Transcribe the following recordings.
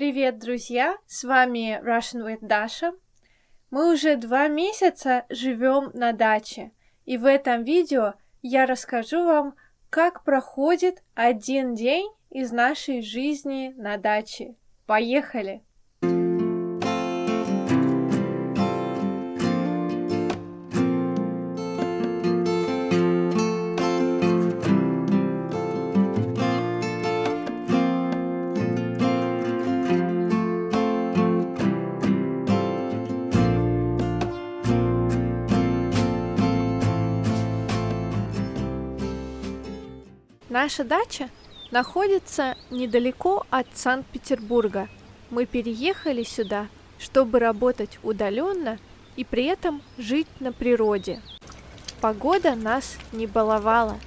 Привет, друзья! С вами Russian with Dasha. Мы уже два месяца живем на даче, и в этом видео я расскажу вам, как проходит один день из нашей жизни на даче. Поехали! Наша дача находится недалеко от Санкт-Петербурга. Мы переехали сюда, чтобы работать удаленно и при этом жить на природе. Погода нас не баловала.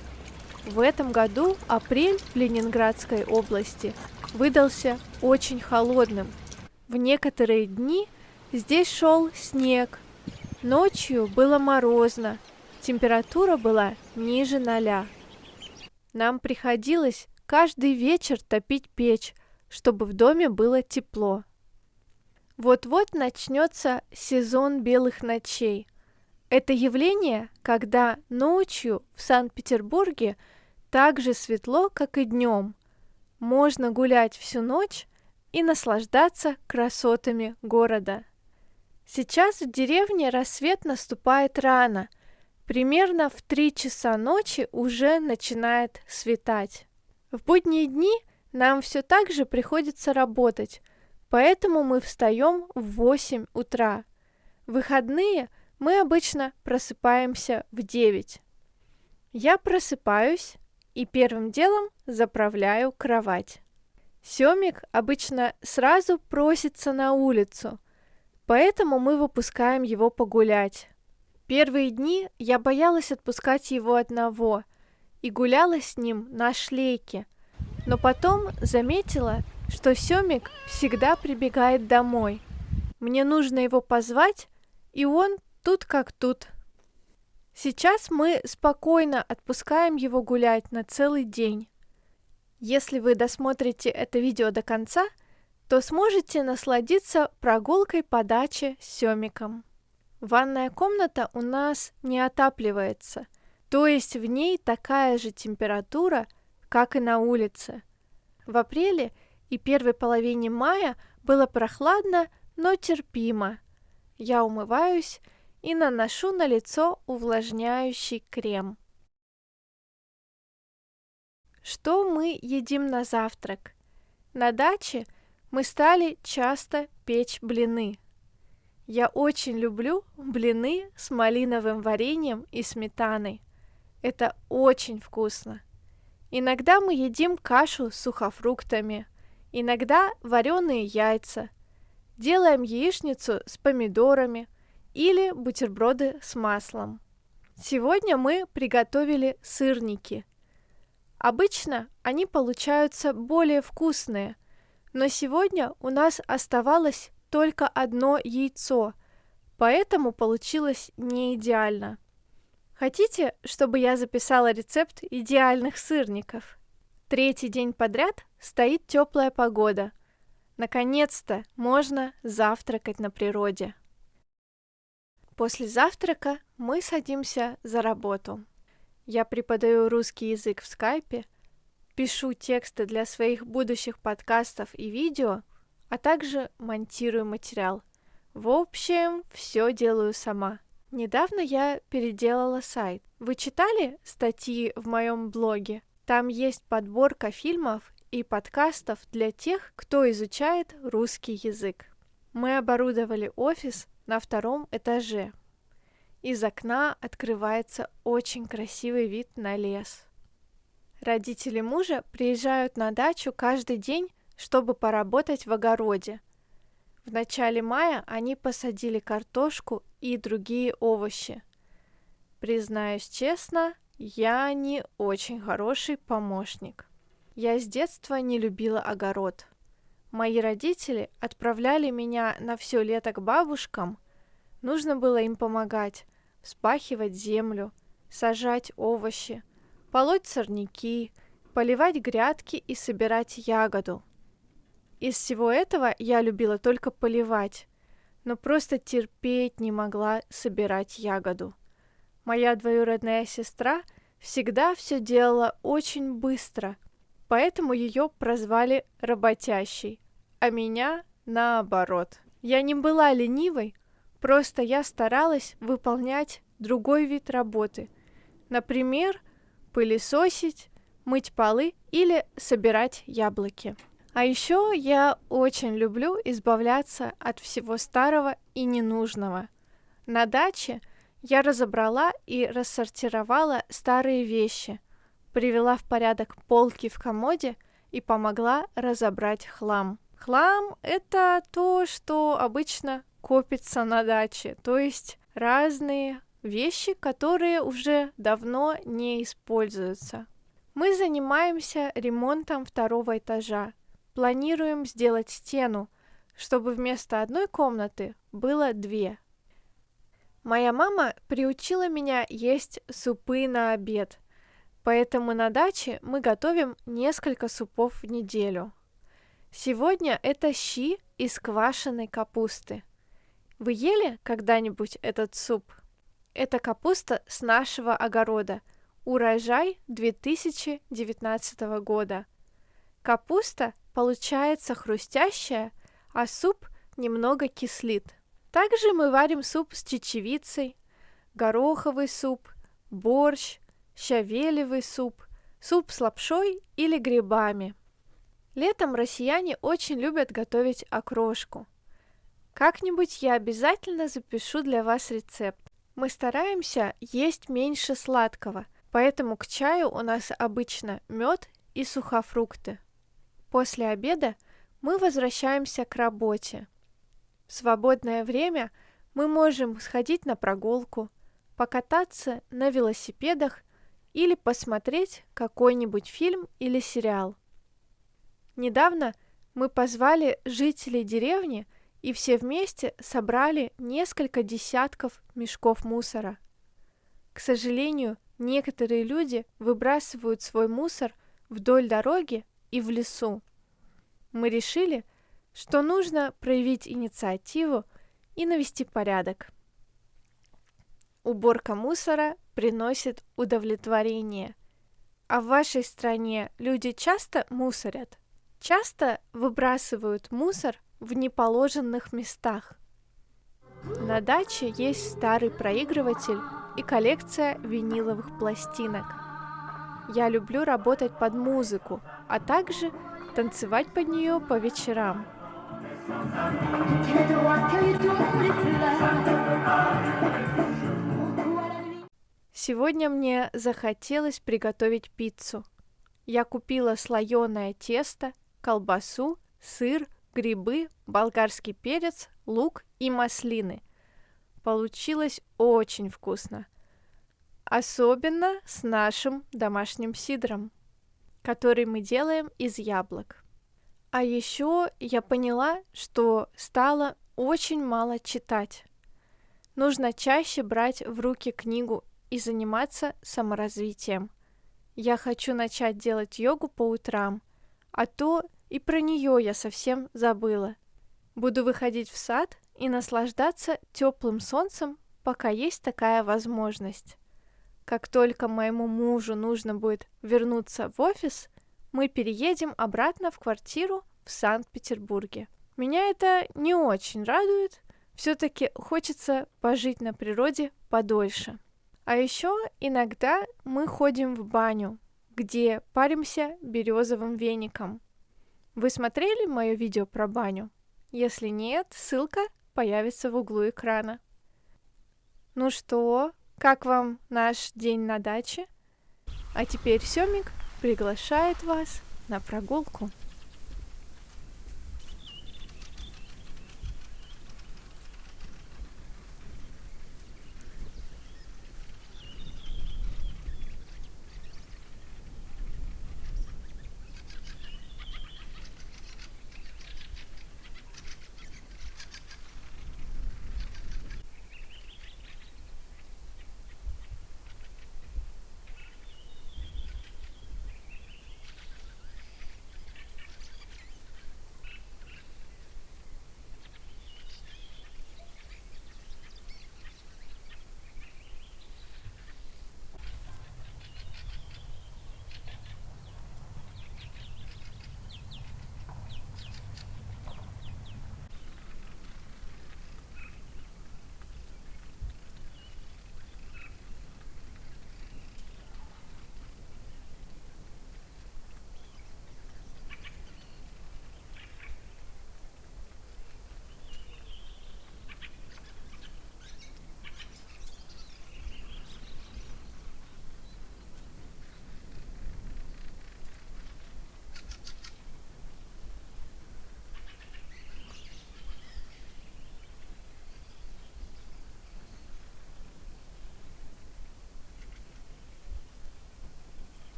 В этом году апрель в Ленинградской области выдался очень холодным. В некоторые дни здесь шел снег. Ночью было морозно, температура была ниже ноля. Нам приходилось каждый вечер топить печь, чтобы в доме было тепло. Вот-вот начнется сезон белых ночей. Это явление, когда ночью в Санкт-Петербурге так же светло, как и днем. Можно гулять всю ночь и наслаждаться красотами города. Сейчас в деревне рассвет наступает рано – Примерно в 3 часа ночи уже начинает светать. В будние дни нам все так же приходится работать, поэтому мы встаем в 8 утра. В выходные мы обычно просыпаемся в 9. Я просыпаюсь и первым делом заправляю кровать. Семик обычно сразу просится на улицу, поэтому мы выпускаем его погулять. Первые дни я боялась отпускать его одного и гуляла с ним на шлейке, но потом заметила, что Семик всегда прибегает домой. Мне нужно его позвать, и он тут как тут. Сейчас мы спокойно отпускаем его гулять на целый день. Если вы досмотрите это видео до конца, то сможете насладиться прогулкой по даче с Семиком. Ванная комната у нас не отапливается, то есть в ней такая же температура, как и на улице. В апреле и первой половине мая было прохладно, но терпимо. Я умываюсь и наношу на лицо увлажняющий крем. Что мы едим на завтрак? На даче мы стали часто печь блины – я очень люблю блины с малиновым вареньем и сметаной. Это очень вкусно. Иногда мы едим кашу с сухофруктами, иногда вареные яйца. Делаем яичницу с помидорами или бутерброды с маслом. Сегодня мы приготовили сырники. Обычно они получаются более вкусные, но сегодня у нас оставалось только одно яйцо, поэтому получилось не идеально. Хотите, чтобы я записала рецепт идеальных сырников? Третий день подряд стоит теплая погода. Наконец-то можно завтракать на природе. После завтрака мы садимся за работу. Я преподаю русский язык в скайпе, пишу тексты для своих будущих подкастов и видео – а также монтирую материал. В общем, все делаю сама. Недавно я переделала сайт. Вы читали статьи в моем блоге? Там есть подборка фильмов и подкастов для тех, кто изучает русский язык. Мы оборудовали офис на втором этаже. Из окна открывается очень красивый вид на лес. Родители мужа приезжают на дачу каждый день чтобы поработать в огороде. В начале мая они посадили картошку и другие овощи. Признаюсь честно, я не очень хороший помощник. Я с детства не любила огород. Мои родители отправляли меня на все лето к бабушкам. Нужно было им помогать, вспахивать землю, сажать овощи, полоть сорняки, поливать грядки и собирать ягоду – Из всего этого я любила только поливать, но просто терпеть не могла собирать ягоду. Моя двоюродная сестра всегда все делала очень быстро, поэтому ее прозвали работящей, а меня наоборот. Я не была ленивой, просто я старалась выполнять другой вид работы. Например, пылесосить, мыть полы или собирать яблоки. А еще я очень люблю избавляться от всего старого и ненужного. На даче я разобрала и рассортировала старые вещи, привела в порядок полки в комоде и помогла разобрать хлам. Хлам — это то, что обычно копится на даче, то есть разные вещи, которые уже давно не используются. Мы занимаемся ремонтом второго этажа, Планируем сделать стену, чтобы вместо одной комнаты было две. Моя мама приучила меня есть супы на обед, поэтому на даче мы готовим несколько супов в неделю. Сегодня это щи из квашеной капусты. Вы ели когда-нибудь этот суп? Это капуста с нашего огорода. Урожай 2019 года. Капуста получается хрустящая, а суп немного кислит. Также мы варим суп с чечевицей, гороховый суп, борщ, щавелевый суп, суп с лапшой или грибами. Летом россияне очень любят готовить окрошку. Как-нибудь я обязательно запишу для вас рецепт. Мы стараемся есть меньше сладкого, поэтому к чаю у нас обычно мед и сухофрукты. После обеда мы возвращаемся к работе. В свободное время мы можем сходить на прогулку, покататься на велосипедах или посмотреть какой-нибудь фильм или сериал. Недавно мы позвали жителей деревни и все вместе собрали несколько десятков мешков мусора. К сожалению, некоторые люди выбрасывают свой мусор вдоль дороги и в лесу. Мы решили, что нужно проявить инициативу и навести порядок. Уборка мусора приносит удовлетворение. А в вашей стране люди часто мусорят? Часто выбрасывают мусор в неположенных местах. На даче есть старый проигрыватель и коллекция виниловых пластинок – я люблю работать под музыку, а также танцевать под нее по вечерам. Сегодня мне захотелось приготовить пиццу. Я купила слоеное тесто, колбасу, сыр, грибы, болгарский перец, лук и маслины. Получилось очень вкусно. Особенно с нашим домашним сидром, который мы делаем из яблок. А еще я поняла, что стало очень мало читать. Нужно чаще брать в руки книгу и заниматься саморазвитием. Я хочу начать делать йогу по утрам, а то и про нее я совсем забыла. Буду выходить в сад и наслаждаться теплым солнцем, пока есть такая возможность. Как только моему мужу нужно будет вернуться в офис, мы переедем обратно в квартиру в Санкт-Петербурге. Меня это не очень радует, все-таки хочется пожить на природе подольше. А еще иногда мы ходим в баню, где паримся березовым веником. Вы смотрели мое видео про баню? Если нет, ссылка появится в углу экрана. Ну что, как вам наш день на даче? А теперь Семик приглашает вас на прогулку.